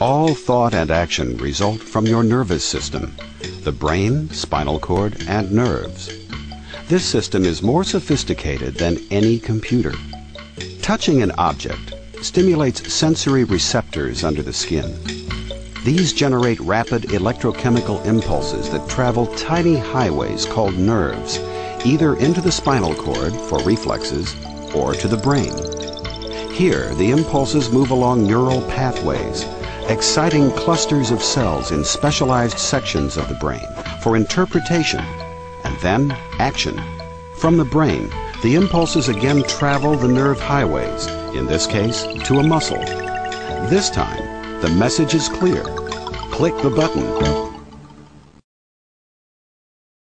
All thought and action result from your nervous system, the brain, spinal cord, and nerves. This system is more sophisticated than any computer. Touching an object stimulates sensory receptors under the skin. These generate rapid electrochemical impulses that travel tiny highways called nerves, either into the spinal cord for reflexes or to the brain. Here, the impulses move along neural pathways, exciting clusters of cells in specialized sections of the brain for interpretation and then action. From the brain, the impulses again travel the nerve highways, in this case, to a muscle. This time, the message is clear. Click the button